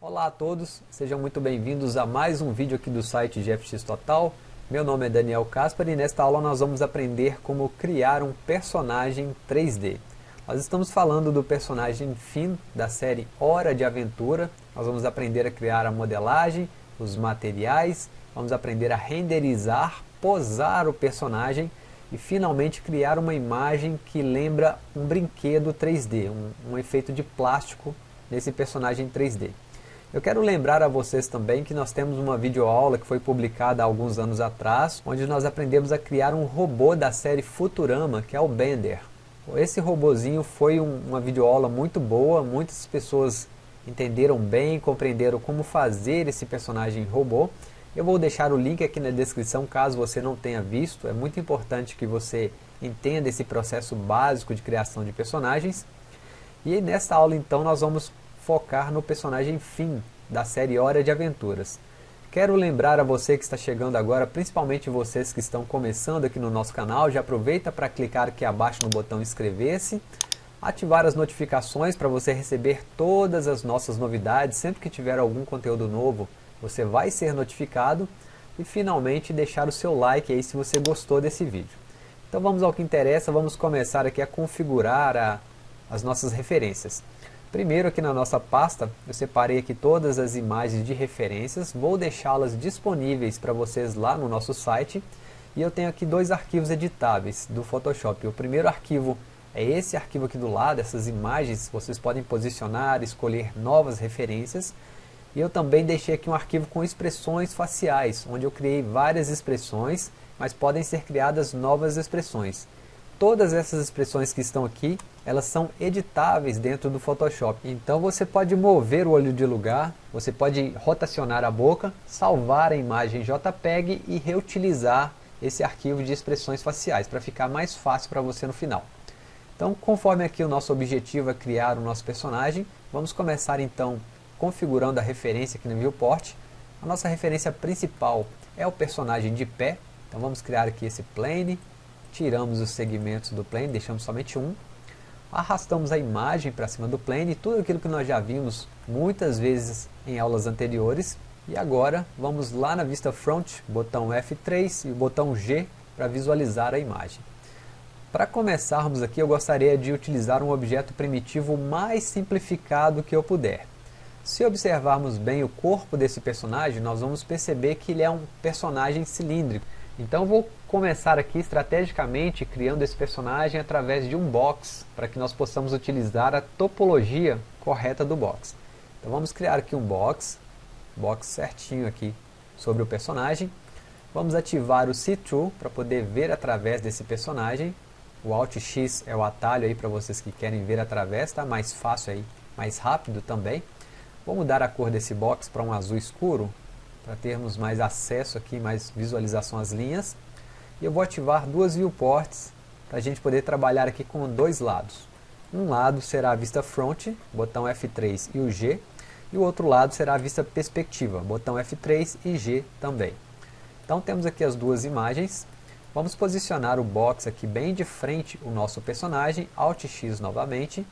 Olá a todos, sejam muito bem-vindos a mais um vídeo aqui do site GFX Total. Meu nome é Daniel Caspar e nesta aula nós vamos aprender como criar um personagem 3D. Nós estamos falando do personagem Finn da série Hora de Aventura. Nós vamos aprender a criar a modelagem, os materiais, vamos aprender a renderizar, posar o personagem e finalmente criar uma imagem que lembra um brinquedo 3D, um, um efeito de plástico nesse personagem 3D. Eu quero lembrar a vocês também que nós temos uma videoaula que foi publicada há alguns anos atrás, onde nós aprendemos a criar um robô da série Futurama, que é o Bender. Esse robozinho foi um, uma videoaula muito boa, muitas pessoas entenderam bem, compreenderam como fazer esse personagem robô. Eu vou deixar o link aqui na descrição caso você não tenha visto, é muito importante que você entenda esse processo básico de criação de personagens. E nesta aula então nós vamos focar no personagem Finn, da série Hora de Aventuras. Quero lembrar a você que está chegando agora, principalmente vocês que estão começando aqui no nosso canal, já aproveita para clicar aqui abaixo no botão inscrever-se, ativar as notificações para você receber todas as nossas novidades, sempre que tiver algum conteúdo novo, você vai ser notificado, e finalmente deixar o seu like aí se você gostou desse vídeo. Então vamos ao que interessa, vamos começar aqui a configurar a, as nossas referências. Primeiro aqui na nossa pasta, eu separei aqui todas as imagens de referências, vou deixá-las disponíveis para vocês lá no nosso site. E eu tenho aqui dois arquivos editáveis do Photoshop. O primeiro arquivo é esse arquivo aqui do lado, essas imagens, vocês podem posicionar, escolher novas referências. E eu também deixei aqui um arquivo com expressões faciais, onde eu criei várias expressões, mas podem ser criadas novas expressões. Todas essas expressões que estão aqui, elas são editáveis dentro do Photoshop. Então você pode mover o olho de lugar, você pode rotacionar a boca, salvar a imagem JPEG e reutilizar esse arquivo de expressões faciais, para ficar mais fácil para você no final. Então, conforme aqui o nosso objetivo é criar o nosso personagem, vamos começar então configurando a referência aqui no viewport. A nossa referência principal é o personagem de pé, então vamos criar aqui esse plane, tiramos os segmentos do plane, deixamos somente um, arrastamos a imagem para cima do plane, tudo aquilo que nós já vimos muitas vezes em aulas anteriores, e agora vamos lá na vista front, botão F3 e botão G para visualizar a imagem. Para começarmos aqui, eu gostaria de utilizar um objeto primitivo mais simplificado que eu puder. Se observarmos bem o corpo desse personagem, nós vamos perceber que ele é um personagem cilíndrico. Então vou começar aqui estrategicamente criando esse personagem através de um box, para que nós possamos utilizar a topologia correta do box. Então vamos criar aqui um box, box certinho aqui sobre o personagem. Vamos ativar o See-Through para poder ver através desse personagem. O Alt X é o atalho aí para vocês que querem ver através, tá? Mais fácil aí, mais rápido também. Vou mudar a cor desse box para um azul escuro, para termos mais acesso aqui, mais visualização às linhas. E eu vou ativar duas viewports para a gente poder trabalhar aqui com dois lados. Um lado será a vista front, botão F3 e o G, e o outro lado será a vista perspectiva, botão F3 e G também. Então temos aqui as duas imagens, vamos posicionar o box aqui bem de frente o nosso personagem, Alt X novamente.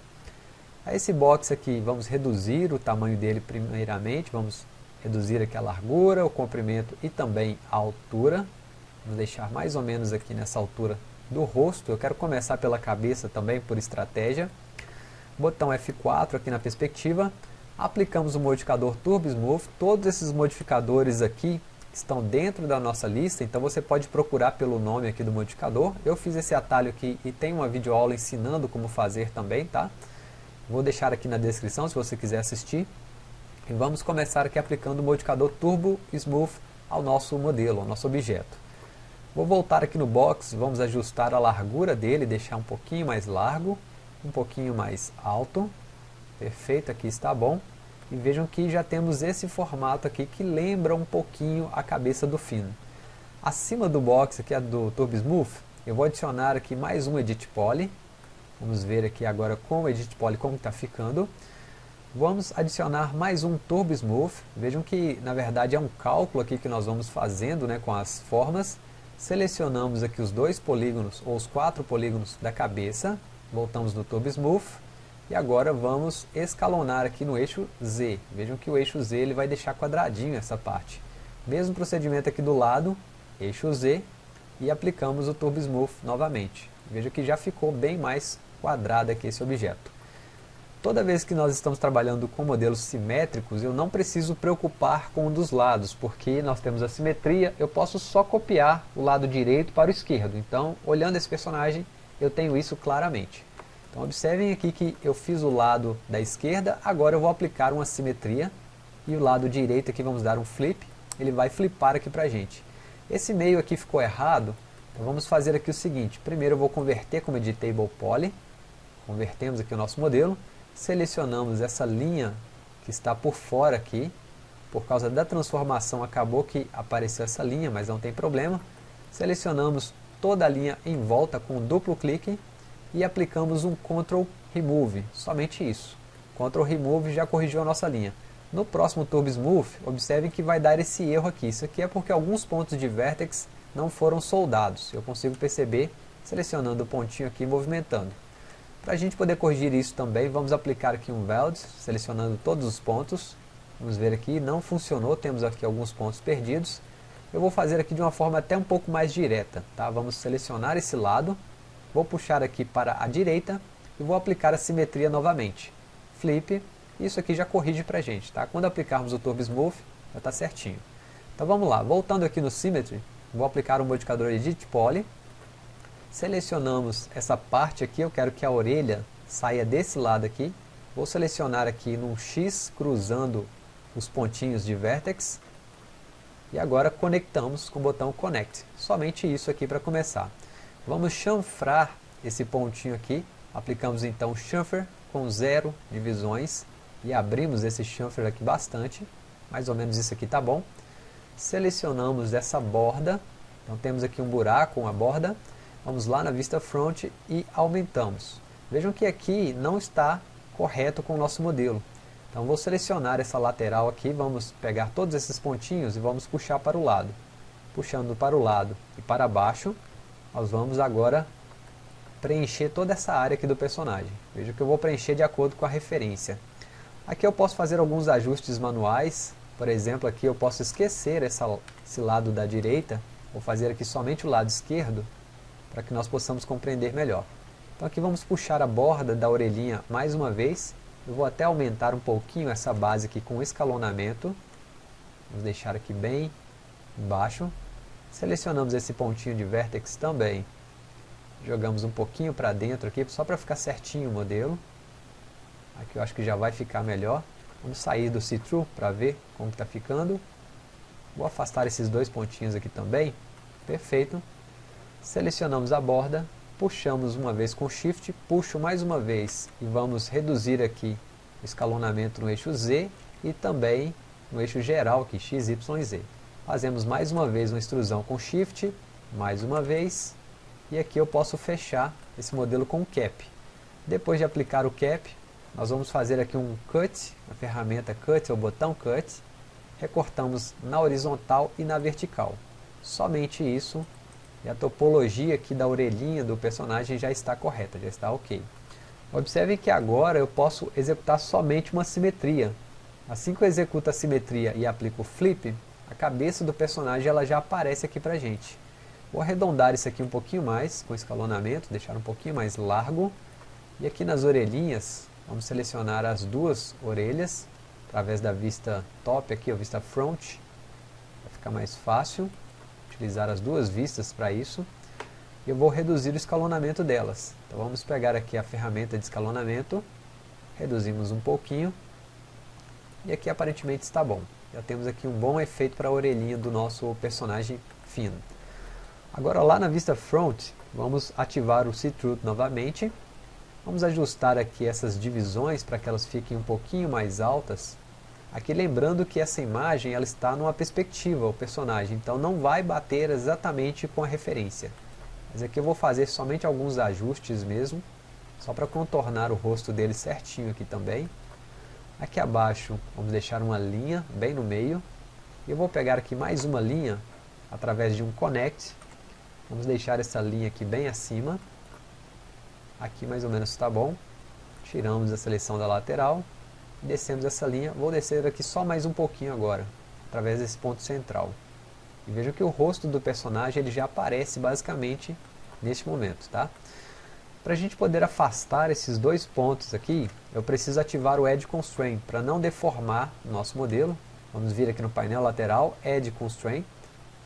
Esse box aqui vamos reduzir o tamanho dele primeiramente, vamos reduzir aqui a largura, o comprimento e também a altura. Vamos deixar mais ou menos aqui nessa altura do rosto. Eu quero começar pela cabeça também, por estratégia. Botão F4 aqui na perspectiva. Aplicamos o modificador Turbo Smooth. Todos esses modificadores aqui estão dentro da nossa lista, então você pode procurar pelo nome aqui do modificador. Eu fiz esse atalho aqui e tem uma videoaula ensinando como fazer também, tá? Vou deixar aqui na descrição se você quiser assistir. E vamos começar aqui aplicando o modificador Turbo Smooth ao nosso modelo, ao nosso objeto. Vou voltar aqui no box, vamos ajustar a largura dele, deixar um pouquinho mais largo, um pouquinho mais alto. Perfeito, aqui está bom. E vejam que já temos esse formato aqui que lembra um pouquinho a cabeça do fino. Acima do box aqui, do Turbo Smooth, eu vou adicionar aqui mais um Edit Poly. Vamos ver aqui agora com o Edit Poly como está ficando. Vamos adicionar mais um Turbo Smooth. Vejam que, na verdade, é um cálculo aqui que nós vamos fazendo né, com as formas. Selecionamos aqui os dois polígonos, ou os quatro polígonos da cabeça. Voltamos no Turbo Smooth. E agora vamos escalonar aqui no eixo Z. Vejam que o eixo Z ele vai deixar quadradinho essa parte. Mesmo procedimento aqui do lado, eixo Z, e aplicamos o Turbo Smooth novamente. Veja que já ficou bem mais quadrado aqui esse objeto. Toda vez que nós estamos trabalhando com modelos simétricos, eu não preciso preocupar com um dos lados, porque nós temos a simetria, eu posso só copiar o lado direito para o esquerdo. Então, olhando esse personagem, eu tenho isso claramente. Então, observem aqui que eu fiz o lado da esquerda, agora eu vou aplicar uma simetria, e o lado direito aqui vamos dar um flip, ele vai flipar aqui para a gente. Esse meio aqui ficou errado, então vamos fazer aqui o seguinte, primeiro eu vou converter como editable poly, convertemos aqui o nosso modelo, selecionamos essa linha que está por fora aqui, por causa da transformação acabou que apareceu essa linha, mas não tem problema, selecionamos toda a linha em volta com um duplo clique e aplicamos um Ctrl Remove, somente isso. Ctrl Remove já corrigiu a nossa linha. No próximo Turbo Smooth, observem que vai dar esse erro aqui. Isso aqui é porque alguns pontos de vertex não foram soldados. Eu consigo perceber selecionando o pontinho aqui e movimentando. Para a gente poder corrigir isso também, vamos aplicar aqui um Weld, selecionando todos os pontos. Vamos ver aqui, não funcionou, temos aqui alguns pontos perdidos. Eu vou fazer aqui de uma forma até um pouco mais direta. Tá? Vamos selecionar esse lado, vou puxar aqui para a direita e vou aplicar a simetria novamente. Flip, isso aqui já corrige para a gente. Tá? Quando aplicarmos o Turbo Smooth, já está certinho. Então vamos lá, voltando aqui no Symmetry, vou aplicar o modificador Edit Poly, Selecionamos essa parte aqui, eu quero que a orelha saia desse lado aqui. Vou selecionar aqui num X, cruzando os pontinhos de vertex. E agora conectamos com o botão Connect. Somente isso aqui para começar. Vamos chanfrar esse pontinho aqui. Aplicamos então chamfer com zero divisões. E abrimos esse chamfer aqui bastante. Mais ou menos isso aqui tá bom. Selecionamos essa borda. Então temos aqui um buraco, uma borda Vamos lá na vista front e aumentamos. Vejam que aqui não está correto com o nosso modelo. Então vou selecionar essa lateral aqui, vamos pegar todos esses pontinhos e vamos puxar para o lado. Puxando para o lado e para baixo, nós vamos agora preencher toda essa área aqui do personagem. Veja que eu vou preencher de acordo com a referência. Aqui eu posso fazer alguns ajustes manuais, por exemplo, aqui eu posso esquecer essa, esse lado da direita, vou fazer aqui somente o lado esquerdo, para que nós possamos compreender melhor. Então aqui vamos puxar a borda da orelhinha mais uma vez. Eu vou até aumentar um pouquinho essa base aqui com escalonamento. Vamos deixar aqui bem embaixo. Selecionamos esse pontinho de vertex também. Jogamos um pouquinho para dentro aqui, só para ficar certinho o modelo. Aqui eu acho que já vai ficar melhor. Vamos sair do see-through para ver como está ficando. Vou afastar esses dois pontinhos aqui também. Perfeito selecionamos a borda, puxamos uma vez com Shift, puxo mais uma vez e vamos reduzir aqui o escalonamento no eixo Z e também no eixo geral aqui, X, Y Z. Fazemos mais uma vez uma extrusão com Shift, mais uma vez, e aqui eu posso fechar esse modelo com Cap. Depois de aplicar o Cap, nós vamos fazer aqui um Cut, a ferramenta Cut, o botão Cut, recortamos na horizontal e na vertical. Somente isso e a topologia aqui da orelhinha do personagem já está correta, já está ok. Observem que agora eu posso executar somente uma simetria. Assim que eu executo a simetria e aplico o flip, a cabeça do personagem ela já aparece aqui pra gente. Vou arredondar isso aqui um pouquinho mais, com escalonamento, deixar um pouquinho mais largo. E aqui nas orelhinhas, vamos selecionar as duas orelhas, através da vista top aqui, a vista front, para ficar mais fácil utilizar as duas vistas para isso. Eu vou reduzir o escalonamento delas. Então vamos pegar aqui a ferramenta de escalonamento, reduzimos um pouquinho, e aqui aparentemente está bom. Já temos aqui um bom efeito para a orelhinha do nosso personagem fino. Agora lá na vista front, vamos ativar o See-Through novamente. Vamos ajustar aqui essas divisões para que elas fiquem um pouquinho mais altas. Aqui lembrando que essa imagem ela está numa perspectiva, o personagem, então não vai bater exatamente com a referência. Mas aqui eu vou fazer somente alguns ajustes mesmo, só para contornar o rosto dele certinho aqui também. Aqui abaixo vamos deixar uma linha bem no meio. E eu vou pegar aqui mais uma linha através de um connect. Vamos deixar essa linha aqui bem acima. Aqui mais ou menos está bom. tiramos a seleção da lateral, descemos essa linha, vou descer aqui só mais um pouquinho agora, através desse ponto central. E veja que o rosto do personagem ele já aparece basicamente neste momento, tá? Para a gente poder afastar esses dois pontos aqui, eu preciso ativar o Edge Constraint para não deformar o nosso modelo. Vamos vir aqui no painel lateral, Edge Constraint,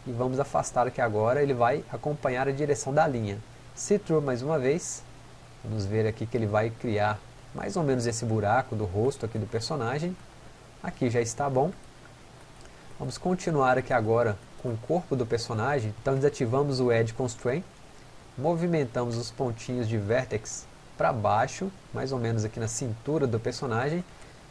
e vamos afastar aqui agora, ele vai acompanhar a direção da linha. See Through mais uma vez, vamos ver aqui que ele vai criar mais ou menos esse buraco do rosto aqui do personagem. Aqui já está bom. Vamos continuar aqui agora com o corpo do personagem, então desativamos o Edge Constraint, movimentamos os pontinhos de Vertex para baixo, mais ou menos aqui na cintura do personagem,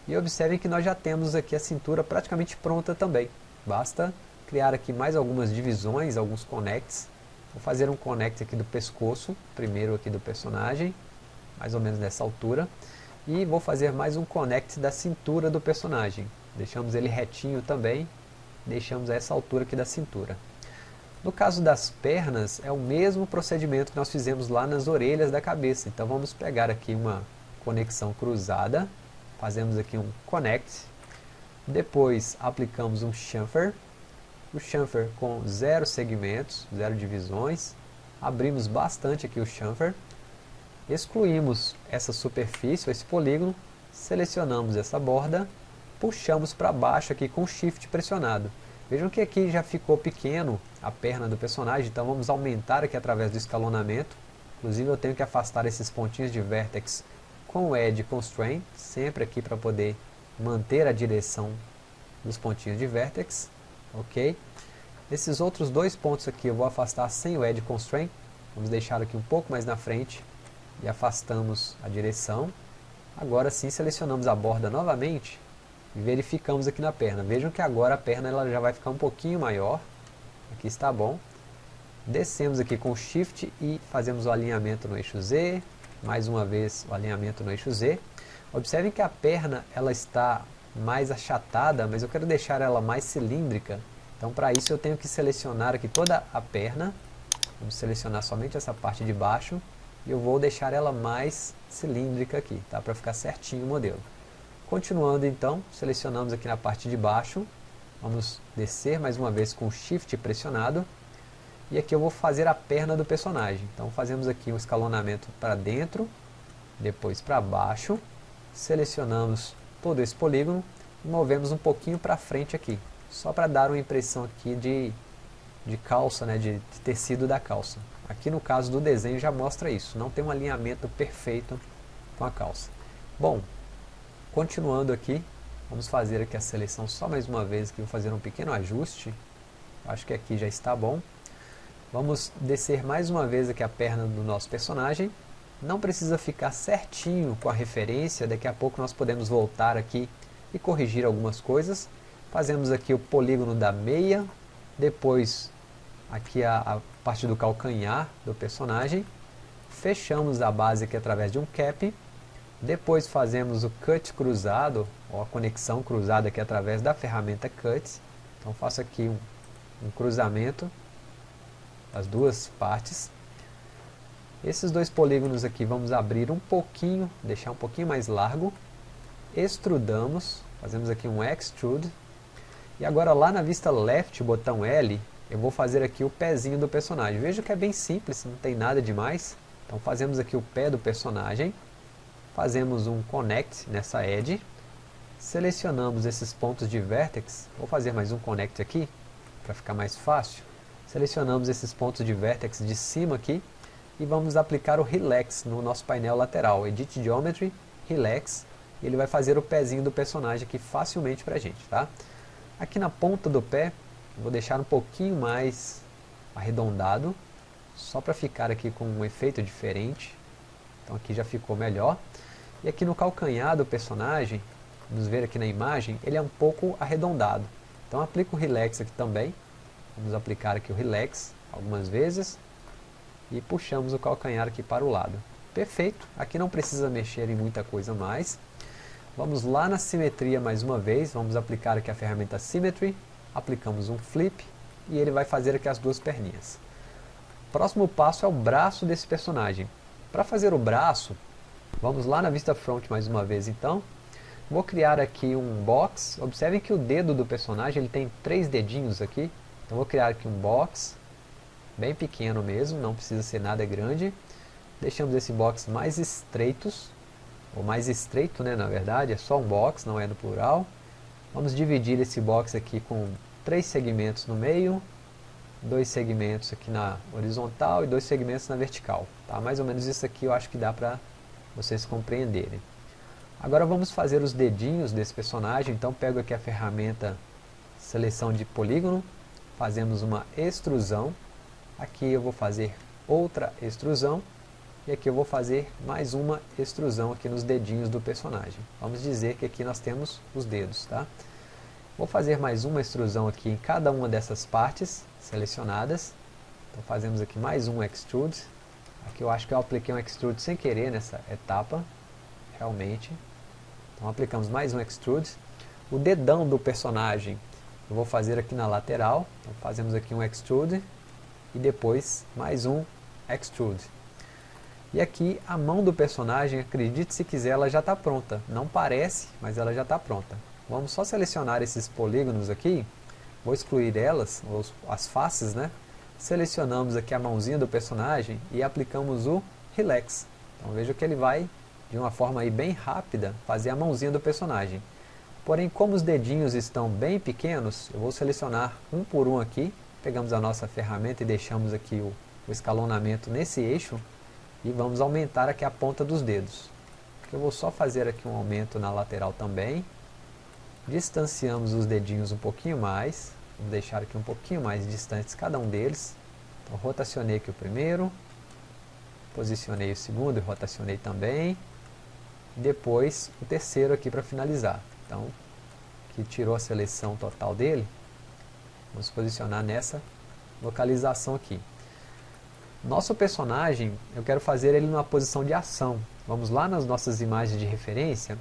e observem que nós já temos aqui a cintura praticamente pronta também. Basta criar aqui mais algumas divisões, alguns connects. Vou fazer um connect aqui do pescoço, primeiro aqui do personagem, mais ou menos nessa altura. E vou fazer mais um connect da cintura do personagem. Deixamos ele retinho também, deixamos essa altura aqui da cintura. No caso das pernas, é o mesmo procedimento que nós fizemos lá nas orelhas da cabeça. Então vamos pegar aqui uma conexão cruzada, fazemos aqui um connect, depois aplicamos um chamfer, o chamfer com zero segmentos, zero divisões, abrimos bastante aqui o chamfer, excluímos essa superfície, esse polígono, selecionamos essa borda, puxamos para baixo aqui com shift pressionado. Vejam que aqui já ficou pequeno a perna do personagem, então vamos aumentar aqui através do escalonamento. Inclusive eu tenho que afastar esses pontinhos de vertex com o Edge Constraint, sempre aqui para poder manter a direção dos pontinhos de vertex. Ok? Esses outros dois pontos aqui eu vou afastar sem o Edge Constraint. Vamos deixar aqui um pouco mais na frente e afastamos a direção. Agora sim selecionamos a borda novamente e verificamos aqui na perna. Vejam que agora a perna ela já vai ficar um pouquinho maior. Aqui está bom. Descemos aqui com Shift e fazemos o alinhamento no eixo Z. Mais uma vez o alinhamento no eixo Z. Observem que a perna ela está mais achatada, mas eu quero deixar ela mais cilíndrica. Então para isso eu tenho que selecionar aqui toda a perna. Vamos selecionar somente essa parte de baixo. E eu vou deixar ela mais cilíndrica aqui, tá? para ficar certinho o modelo. Continuando então, selecionamos aqui na parte de baixo, vamos descer mais uma vez com o Shift pressionado, e aqui eu vou fazer a perna do personagem. Então fazemos aqui um escalonamento para dentro, depois para baixo, selecionamos todo esse polígono e movemos um pouquinho para frente aqui, só para dar uma impressão aqui de, de calça, né, de, tecido da calça. Aqui no caso do desenho já mostra isso, não tem um alinhamento perfeito com a calça. Bom, Continuando aqui, vamos fazer aqui a seleção só mais uma vez, vou fazer um pequeno ajuste. Acho que aqui já está bom. Vamos descer mais uma vez aqui a perna do nosso personagem. Não precisa ficar certinho com a referência, daqui a pouco nós podemos voltar aqui e corrigir algumas coisas. Fazemos aqui o polígono da meia, depois aqui a, a parte do calcanhar do personagem. Fechamos a base aqui através de um cap depois fazemos o cut cruzado, ou a conexão cruzada aqui através da ferramenta cut. Então faço aqui um, um cruzamento das duas partes. Esses dois polígonos aqui vamos abrir um pouquinho, deixar um pouquinho mais largo. Extrudamos, fazemos aqui um extrude. E agora lá na vista left, botão L, eu vou fazer aqui o pezinho do personagem. Veja que é bem simples, não tem nada demais. Então fazemos aqui o pé do personagem fazemos um connect nessa edge, selecionamos esses pontos de vertex, vou fazer mais um connect aqui, para ficar mais fácil, selecionamos esses pontos de vertex de cima aqui, e vamos aplicar o Relax no nosso painel lateral, Edit Geometry, Relax, ele vai fazer o pezinho do personagem aqui facilmente para a gente, tá? Aqui na ponta do pé, vou deixar um pouquinho mais arredondado, só para ficar aqui com um efeito diferente, então aqui já ficou melhor. E aqui no calcanhar do personagem, vamos ver aqui na imagem, ele é um pouco arredondado. Então aplico o Relax aqui também. Vamos aplicar aqui o Relax algumas vezes. E puxamos o calcanhar aqui para o lado. Perfeito, aqui não precisa mexer em muita coisa mais. Vamos lá na simetria mais uma vez, vamos aplicar aqui a ferramenta Symmetry. Aplicamos um Flip e ele vai fazer aqui as duas perninhas. Próximo passo é o braço desse personagem. Para fazer o braço, Vamos lá na vista front mais uma vez então. Vou criar aqui um box. Observem que o dedo do personagem ele tem três dedinhos aqui. Então vou criar aqui um box, bem pequeno mesmo, não precisa ser nada grande. Deixamos esse box mais estreitos, ou mais estreito né, na verdade, é só um box, não é no plural. Vamos dividir esse box aqui com três segmentos no meio, dois segmentos aqui na horizontal e dois segmentos na vertical. Tá? Mais ou menos isso aqui eu acho que dá para vocês compreenderem. Agora vamos fazer os dedinhos desse personagem, então pego aqui a ferramenta seleção de polígono, fazemos uma extrusão, aqui eu vou fazer outra extrusão, e aqui eu vou fazer mais uma extrusão aqui nos dedinhos do personagem. Vamos dizer que aqui nós temos os dedos, tá? Vou fazer mais uma extrusão aqui em cada uma dessas partes selecionadas. Então fazemos aqui mais um extrude. Aqui eu acho que eu apliquei um extrude sem querer nessa etapa, realmente. Então aplicamos mais um extrude. O dedão do personagem eu vou fazer aqui na lateral. Então fazemos aqui um extrude e depois mais um extrude. E aqui a mão do personagem, acredite se quiser, ela já está pronta. Não parece, mas ela já está pronta. Vamos só selecionar esses polígonos aqui. Vou excluir elas, as faces, né? Selecionamos aqui a mãozinha do personagem e aplicamos o Relax. Então veja que ele vai de uma forma aí bem rápida, fazer a mãozinha do personagem. Porém, como os dedinhos estão bem pequenos, eu vou selecionar um por um aqui, pegamos a nossa ferramenta e deixamos aqui o, o escalonamento nesse eixo, e vamos aumentar aqui a ponta dos dedos. Eu vou só fazer aqui um aumento na lateral também, distanciamos os dedinhos um pouquinho mais, vamos deixar aqui um pouquinho mais distantes cada um deles, então rotacionei aqui o primeiro, posicionei o segundo e rotacionei também, depois o terceiro aqui para finalizar. Então, que tirou a seleção total dele, vamos posicionar nessa localização aqui. Nosso personagem, eu quero fazer ele numa posição de ação. Vamos lá nas nossas imagens de referência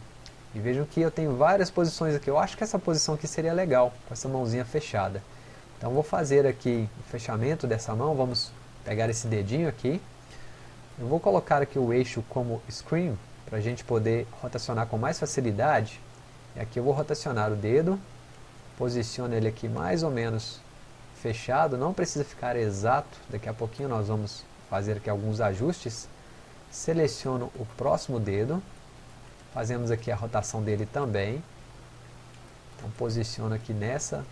e vejam que eu tenho várias posições aqui. Eu acho que essa posição aqui seria legal, com essa mãozinha fechada. Então vou fazer aqui o fechamento dessa mão, vamos pegar esse dedinho aqui. Eu vou colocar aqui o eixo como screen, para a gente poder rotacionar com mais facilidade. E aqui eu vou rotacionar o dedo, posiciono ele aqui mais ou menos fechado, não precisa ficar exato, daqui a pouquinho nós vamos fazer aqui alguns ajustes. Seleciono o próximo dedo, fazemos aqui a rotação dele também. Então posiciono aqui nessa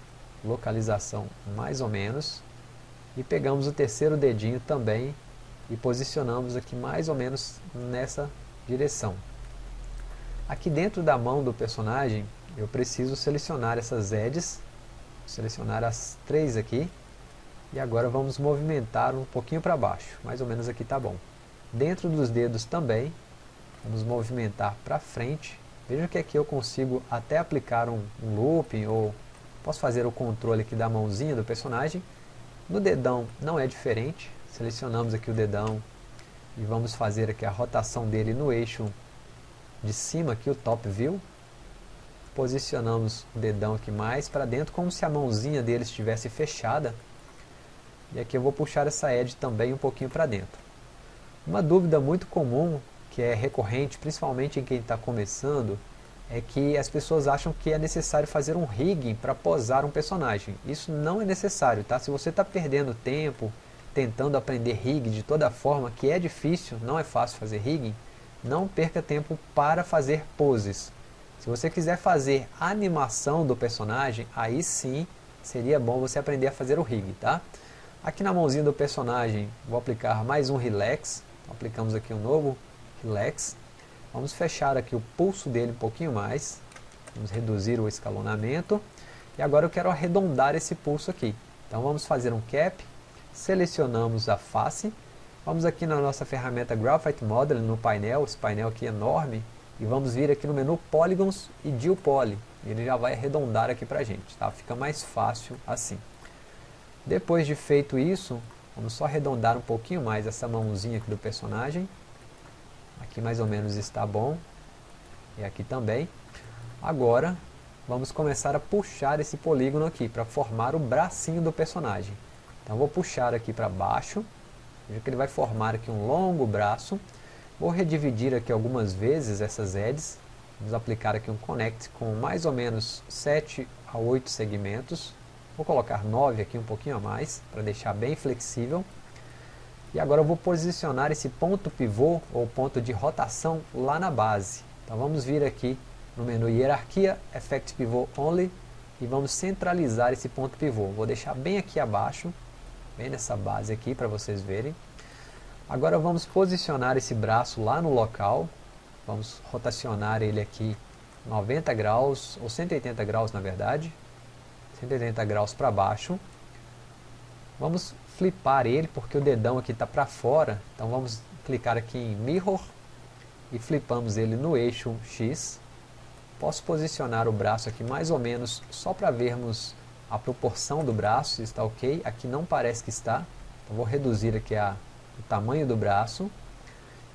localização mais ou menos. E pegamos o terceiro dedinho também e posicionamos aqui mais ou menos nessa direção. Aqui dentro da mão do personagem, eu preciso selecionar essas edges, selecionar as três aqui, e agora vamos movimentar um pouquinho para baixo, mais ou menos aqui está bom. Dentro dos dedos também, vamos movimentar para frente, veja que aqui eu consigo até aplicar um, um looping, ou posso fazer o controle aqui da mãozinha do personagem, no dedão não é diferente, selecionamos aqui o dedão, e vamos fazer aqui a rotação dele no eixo de cima aqui, o top view posicionamos o dedão aqui mais para dentro como se a mãozinha dele estivesse fechada e aqui eu vou puxar essa edge também um pouquinho para dentro uma dúvida muito comum que é recorrente, principalmente em quem está começando é que as pessoas acham que é necessário fazer um rigging para posar um personagem isso não é necessário, tá? se você está perdendo tempo tentando aprender rig de toda forma, que é difícil, não é fácil fazer rigging, não perca tempo para fazer poses. Se você quiser fazer animação do personagem, aí sim seria bom você aprender a fazer o rig, tá? Aqui na mãozinha do personagem, vou aplicar mais um relax, aplicamos aqui um novo relax. Vamos fechar aqui o pulso dele um pouquinho mais, vamos reduzir o escalonamento. E agora eu quero arredondar esse pulso aqui. Então vamos fazer um cap, selecionamos a face, vamos aqui na nossa ferramenta Graphite Model no painel, esse painel aqui é enorme, e vamos vir aqui no menu Polygons e Deal ele já vai arredondar aqui para a gente, tá? fica mais fácil assim. Depois de feito isso, vamos só arredondar um pouquinho mais essa mãozinha aqui do personagem, aqui mais ou menos está bom, e aqui também. Agora, vamos começar a puxar esse polígono aqui, para formar o bracinho do personagem. Então vou puxar aqui para baixo, veja que ele vai formar aqui um longo braço, Vou redividir aqui algumas vezes essas edges. Vamos aplicar aqui um connect com mais ou menos 7 a 8 segmentos. Vou colocar 9 aqui, um pouquinho a mais, para deixar bem flexível. E agora eu vou posicionar esse ponto pivô, ou ponto de rotação, lá na base. Então vamos vir aqui no menu Hierarquia, Effect Pivot Only, e vamos centralizar esse ponto pivô. Vou deixar bem aqui abaixo, bem nessa base aqui, para vocês verem. Agora vamos posicionar esse braço lá no local, vamos rotacionar ele aqui 90 graus, ou 180 graus na verdade, 180 graus para baixo. Vamos flipar ele, porque o dedão aqui está para fora, então vamos clicar aqui em Mirror, e flipamos ele no eixo X. Posso posicionar o braço aqui mais ou menos, só para vermos a proporção do braço, se está ok, aqui não parece que está, então vou reduzir aqui a o tamanho do braço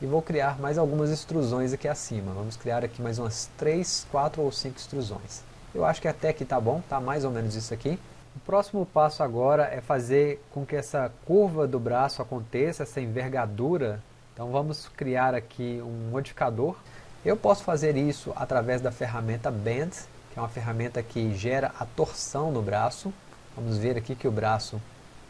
e vou criar mais algumas extrusões aqui acima. Vamos criar aqui mais umas 3, 4 ou 5 extrusões. Eu acho que até aqui está bom, está mais ou menos isso aqui. O próximo passo agora é fazer com que essa curva do braço aconteça, essa envergadura. Então vamos criar aqui um modificador. Eu posso fazer isso através da ferramenta Bend, que é uma ferramenta que gera a torção no braço. Vamos ver aqui que o braço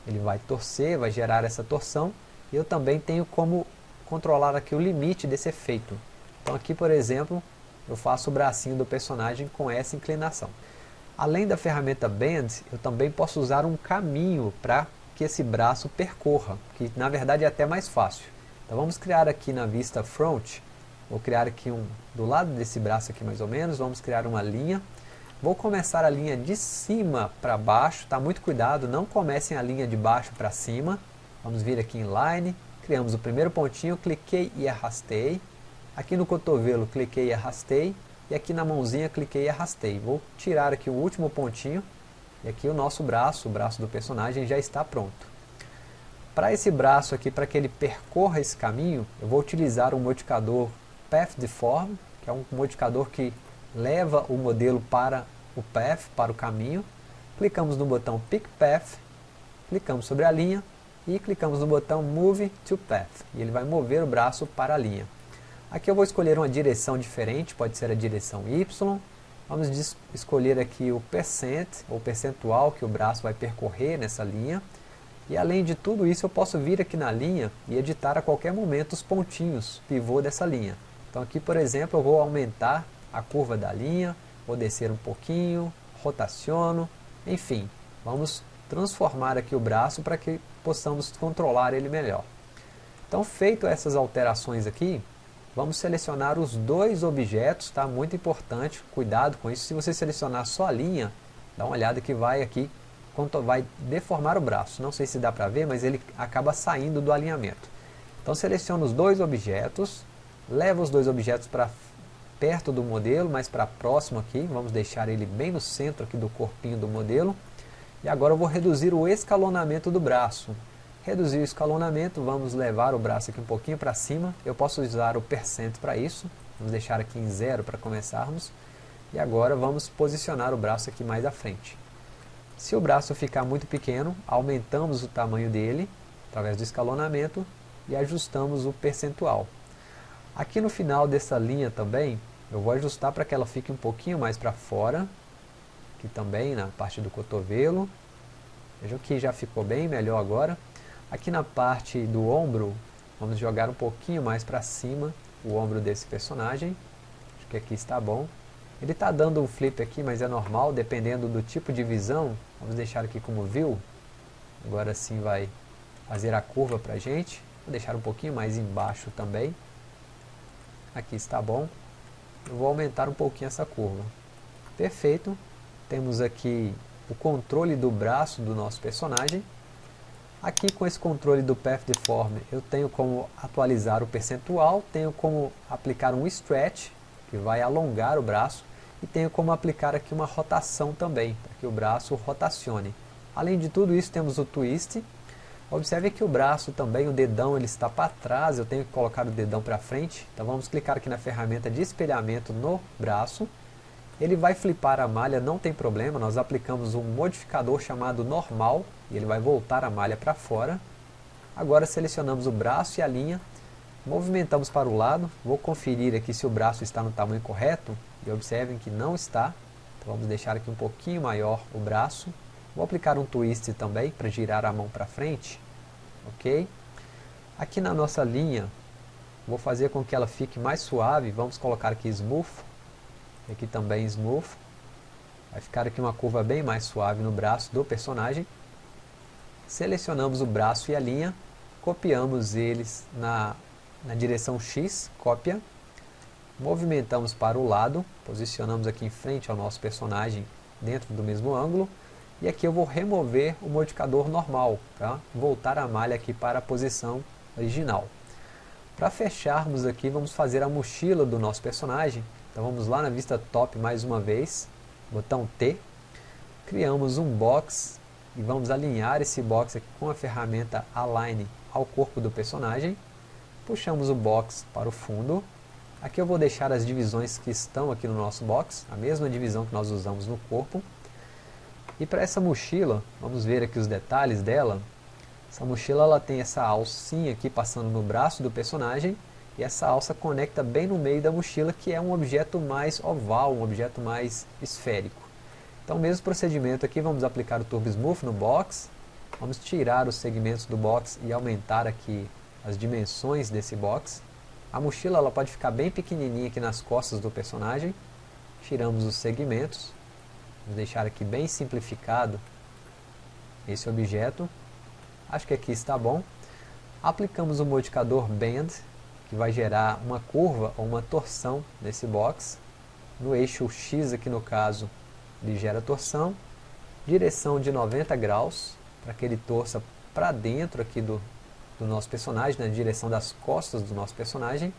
ele vai torcer, vai gerar essa torção eu também tenho como controlar aqui o limite desse efeito. Então aqui, por exemplo, eu faço o bracinho do personagem com essa inclinação. Além da ferramenta Bend, eu também posso usar um caminho para que esse braço percorra, que na verdade é até mais fácil. Então vamos criar aqui na vista Front, vou criar aqui um, do lado desse braço aqui mais ou menos, vamos criar uma linha. Vou começar a linha de cima para baixo, tá? muito cuidado, não comecem a linha de baixo para cima, Vamos vir aqui em Line, criamos o primeiro pontinho, cliquei e arrastei. Aqui no cotovelo, cliquei e arrastei. E aqui na mãozinha, cliquei e arrastei. Vou tirar aqui o último pontinho. E aqui o nosso braço, o braço do personagem, já está pronto. Para esse braço aqui, para que ele percorra esse caminho, eu vou utilizar um modificador Path Deform, que é um modificador que leva o modelo para o path, para o caminho. Clicamos no botão Pick Path, clicamos sobre a linha, e clicamos no botão Move to Path, e ele vai mover o braço para a linha. Aqui eu vou escolher uma direção diferente, pode ser a direção Y, vamos escolher aqui o percent, ou percentual que o braço vai percorrer nessa linha, e além de tudo isso eu posso vir aqui na linha e editar a qualquer momento os pontinhos, pivô dessa linha. Então aqui por exemplo eu vou aumentar a curva da linha, vou descer um pouquinho, rotaciono, enfim, vamos transformar aqui o braço para que possamos controlar ele melhor. Então, feito essas alterações aqui, vamos selecionar os dois objetos, tá? Muito importante, cuidado com isso. Se você selecionar só a linha, dá uma olhada que vai aqui, vai deformar o braço. Não sei se dá para ver, mas ele acaba saindo do alinhamento. Então seleciona os dois objetos, leva os dois objetos para perto do modelo, mais para próximo aqui, vamos deixar ele bem no centro aqui do corpinho do modelo. E agora eu vou reduzir o escalonamento do braço. Reduzir o escalonamento, vamos levar o braço aqui um pouquinho para cima. Eu posso usar o percent para isso. Vamos deixar aqui em zero para começarmos. E agora vamos posicionar o braço aqui mais à frente. Se o braço ficar muito pequeno, aumentamos o tamanho dele, através do escalonamento, e ajustamos o percentual. Aqui no final dessa linha também, eu vou ajustar para que ela fique um pouquinho mais para fora, aqui também na parte do cotovelo. Vejam que já ficou bem melhor agora. Aqui na parte do ombro, vamos jogar um pouquinho mais para cima o ombro desse personagem. Acho que aqui está bom. Ele está dando um flip aqui, mas é normal, dependendo do tipo de visão. Vamos deixar aqui como view. Agora sim vai fazer a curva para a gente. Vou deixar um pouquinho mais embaixo também. Aqui está bom. Eu vou aumentar um pouquinho essa curva. Perfeito. Temos aqui o controle do braço do nosso personagem. Aqui com esse controle do Path Deform eu tenho como atualizar o percentual, tenho como aplicar um Stretch, que vai alongar o braço, e tenho como aplicar aqui uma rotação também, para que o braço rotacione. Além de tudo isso temos o Twist. Observe que o braço também, o dedão ele está para trás, eu tenho que colocar o dedão para frente. Então vamos clicar aqui na ferramenta de espelhamento no braço ele vai flipar a malha, não tem problema, nós aplicamos um modificador chamado normal, e ele vai voltar a malha para fora. Agora selecionamos o braço e a linha, movimentamos para o lado, vou conferir aqui se o braço está no tamanho correto, e observem que não está, então vamos deixar aqui um pouquinho maior o braço, vou aplicar um twist também para girar a mão para frente, ok? Aqui na nossa linha, vou fazer com que ela fique mais suave, vamos colocar aqui Smooth, aqui também Smooth, vai ficar aqui uma curva bem mais suave no braço do personagem, selecionamos o braço e a linha, copiamos eles na, na direção X, cópia, movimentamos para o lado, posicionamos aqui em frente ao nosso personagem dentro do mesmo ângulo, e aqui eu vou remover o modificador normal, para voltar a malha aqui para a posição original. Para fecharmos aqui, vamos fazer a mochila do nosso personagem. Então vamos lá na vista top mais uma vez, botão T. Criamos um box e vamos alinhar esse box aqui com a ferramenta Align ao corpo do personagem. Puxamos o box para o fundo. Aqui eu vou deixar as divisões que estão aqui no nosso box, a mesma divisão que nós usamos no corpo. E para essa mochila, vamos ver aqui os detalhes dela. Essa mochila ela tem essa alcinha aqui passando no braço do personagem e essa alça conecta bem no meio da mochila que é um objeto mais oval, um objeto mais esférico. Então mesmo procedimento aqui, vamos aplicar o Turbo Smooth no box, vamos tirar os segmentos do box e aumentar aqui as dimensões desse box. A mochila ela pode ficar bem pequenininha aqui nas costas do personagem, tiramos os segmentos, vamos deixar aqui bem simplificado esse objeto Acho que aqui está bom. Aplicamos o modificador Bend, que vai gerar uma curva ou uma torção nesse box. No eixo X aqui no caso, ele gera torção. Direção de 90 graus, para que ele torça para dentro aqui do, do nosso personagem, na direção das costas do nosso personagem.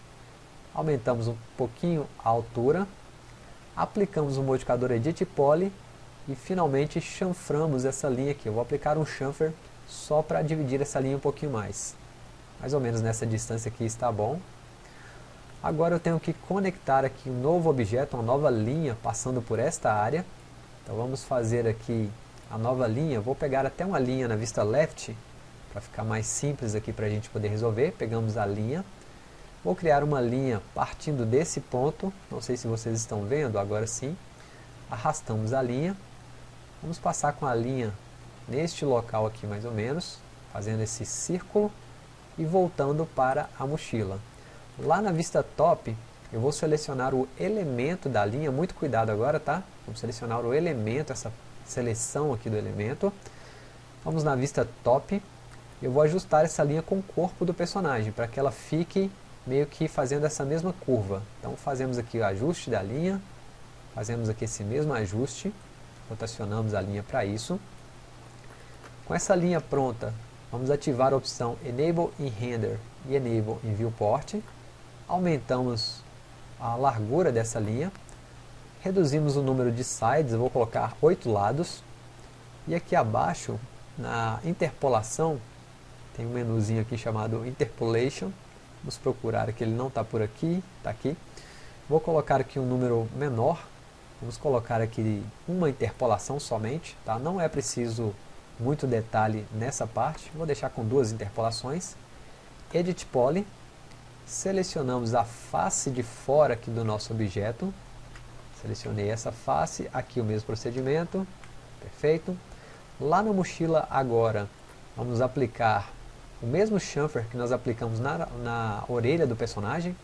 Aumentamos um pouquinho a altura. Aplicamos o modificador Edit Poly e finalmente chanframos essa linha aqui. Eu vou aplicar um chanfer só para dividir essa linha um pouquinho mais. Mais ou menos nessa distância aqui está bom. Agora eu tenho que conectar aqui um novo objeto, uma nova linha passando por esta área. Então vamos fazer aqui a nova linha. Vou pegar até uma linha na vista left, para ficar mais simples aqui para a gente poder resolver. Pegamos a linha. Vou criar uma linha partindo desse ponto. Não sei se vocês estão vendo, agora sim. Arrastamos a linha. Vamos passar com a linha neste local aqui mais ou menos, fazendo esse círculo e voltando para a mochila. Lá na vista top, eu vou selecionar o elemento da linha, muito cuidado agora, tá? Vamos selecionar o elemento, essa seleção aqui do elemento. Vamos na vista top, eu vou ajustar essa linha com o corpo do personagem, para que ela fique meio que fazendo essa mesma curva. Então fazemos aqui o ajuste da linha, fazemos aqui esse mesmo ajuste, rotacionamos a linha para isso. Com essa linha pronta, vamos ativar a opção Enable in Render e Enable in Viewport. Aumentamos a largura dessa linha. Reduzimos o número de sides, vou colocar 8 lados. E aqui abaixo, na interpolação, tem um menuzinho aqui chamado Interpolation. Vamos procurar aqui, ele não está por aqui, está aqui. Vou colocar aqui um número menor. Vamos colocar aqui uma interpolação somente, tá? Não é preciso muito detalhe nessa parte, vou deixar com duas interpolações. Edit Poly, selecionamos a face de fora aqui do nosso objeto, selecionei essa face, aqui o mesmo procedimento, perfeito. Lá na mochila agora, vamos aplicar o mesmo chamfer que nós aplicamos na, na orelha do personagem.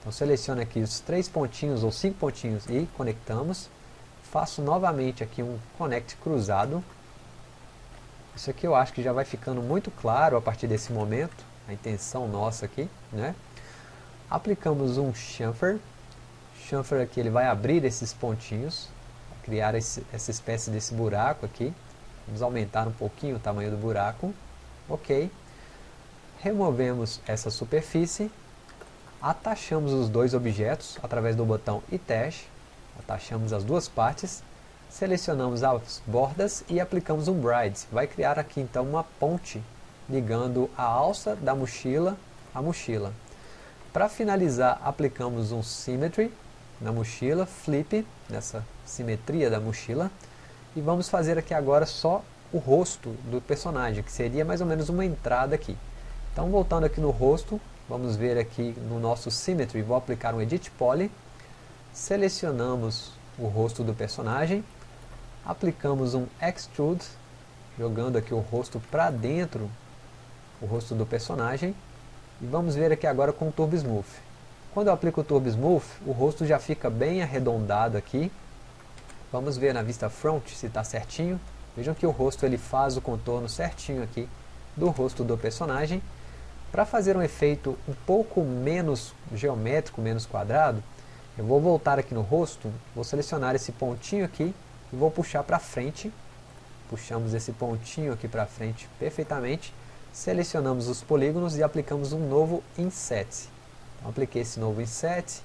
Então selecione aqui os três pontinhos ou cinco pontinhos e conectamos. Faço novamente aqui um connect cruzado, isso aqui eu acho que já vai ficando muito claro a partir desse momento, a intenção nossa aqui, né? Aplicamos um chamfer, chamfer aqui ele vai abrir esses pontinhos, criar esse, essa espécie desse buraco aqui, vamos aumentar um pouquinho o tamanho do buraco, ok. Removemos essa superfície, atachamos os dois objetos através do botão Attach, atachamos as duas partes, selecionamos as bordas e aplicamos um bride. Vai criar aqui então uma ponte ligando a alça da mochila à mochila. Para finalizar, aplicamos um symmetry na mochila, flip, nessa simetria da mochila. E vamos fazer aqui agora só o rosto do personagem, que seria mais ou menos uma entrada aqui. Então voltando aqui no rosto, vamos ver aqui no nosso Symmetry, vou aplicar um Edit Poly, selecionamos o rosto do personagem, aplicamos um Extrude, jogando aqui o rosto para dentro, o rosto do personagem, e vamos ver aqui agora com o Turbo Smooth. Quando eu aplico o Turbo Smooth, o rosto já fica bem arredondado aqui. Vamos ver na vista front se está certinho. Vejam que o rosto ele faz o contorno certinho aqui do rosto do personagem. Para fazer um efeito um pouco menos geométrico, menos quadrado, eu vou voltar aqui no rosto, vou selecionar esse pontinho aqui e vou puxar para frente. Puxamos esse pontinho aqui para frente perfeitamente. Selecionamos os polígonos e aplicamos um novo Inset. Então, apliquei esse novo Inset.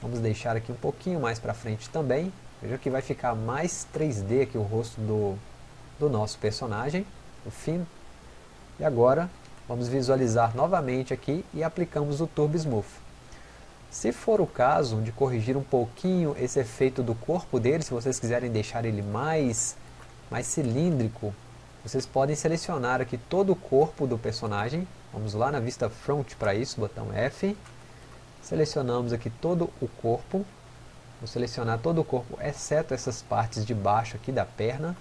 Vamos deixar aqui um pouquinho mais para frente também. Veja que vai ficar mais 3D aqui o rosto do, do nosso personagem, o Finn. E agora vamos visualizar novamente aqui e aplicamos o Turbo Smooth. Se for o caso de corrigir um pouquinho esse efeito do corpo dele, se vocês quiserem deixar ele mais, mais cilíndrico, vocês podem selecionar aqui todo o corpo do personagem. Vamos lá na vista front para isso, botão F. Selecionamos aqui todo o corpo. Vou selecionar todo o corpo, exceto essas partes de baixo aqui da perna.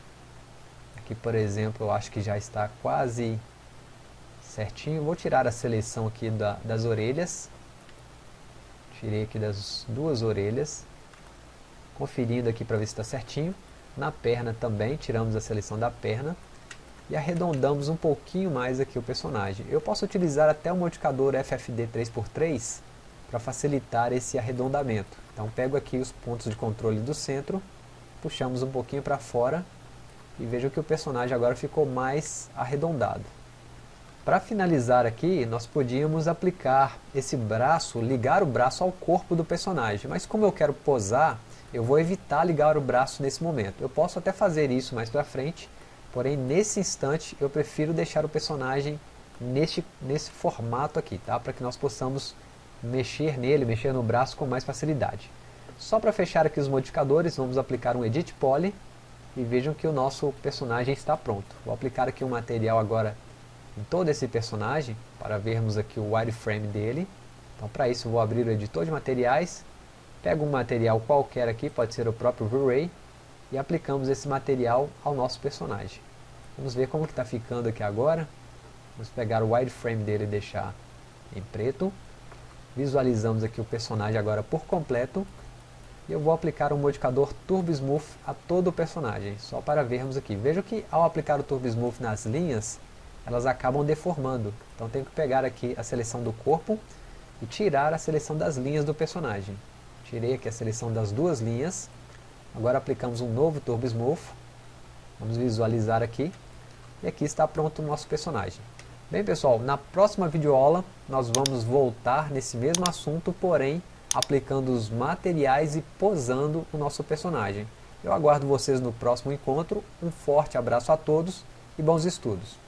Aqui, por exemplo, eu acho que já está quase certinho. Vou tirar a seleção aqui da, das orelhas. Tirei aqui das duas orelhas. Conferindo aqui para ver se está certinho. Na perna também, tiramos a seleção da perna. E arredondamos um pouquinho mais aqui o personagem. Eu posso utilizar até o modificador FFD 3x3 para facilitar esse arredondamento. Então pego aqui os pontos de controle do centro, puxamos um pouquinho para fora e vejo que o personagem agora ficou mais arredondado. Para finalizar aqui, nós podíamos aplicar esse braço, ligar o braço ao corpo do personagem. Mas como eu quero posar, eu vou evitar ligar o braço nesse momento. Eu posso até fazer isso mais para frente, porém nesse instante eu prefiro deixar o personagem neste, nesse formato aqui, tá? para que nós possamos mexer nele, mexer no braço com mais facilidade. Só para fechar aqui os modificadores, vamos aplicar um Edit Poly e vejam que o nosso personagem está pronto. Vou aplicar aqui um material agora em todo esse personagem, para vermos aqui o wireframe dele. Então para isso vou abrir o editor de materiais, pego um material qualquer aqui, pode ser o próprio V-Ray, e aplicamos esse material ao nosso personagem. Vamos ver como que está ficando aqui agora. Vamos pegar o wireframe dele e deixar em preto. Visualizamos aqui o personagem agora por completo. E eu vou aplicar o modificador Turbo Smooth a todo o personagem, só para vermos aqui. Veja que ao aplicar o Turbo Smooth nas linhas, elas acabam deformando. Então tenho que pegar aqui a seleção do corpo e tirar a seleção das linhas do personagem. Tirei aqui a seleção das duas linhas. Agora aplicamos um novo Turbo Smooth. Vamos visualizar aqui. E aqui está pronto o nosso personagem. Bem pessoal, na próxima videoaula nós vamos voltar nesse mesmo assunto, porém aplicando os materiais e posando o nosso personagem. Eu aguardo vocês no próximo encontro, um forte abraço a todos e bons estudos!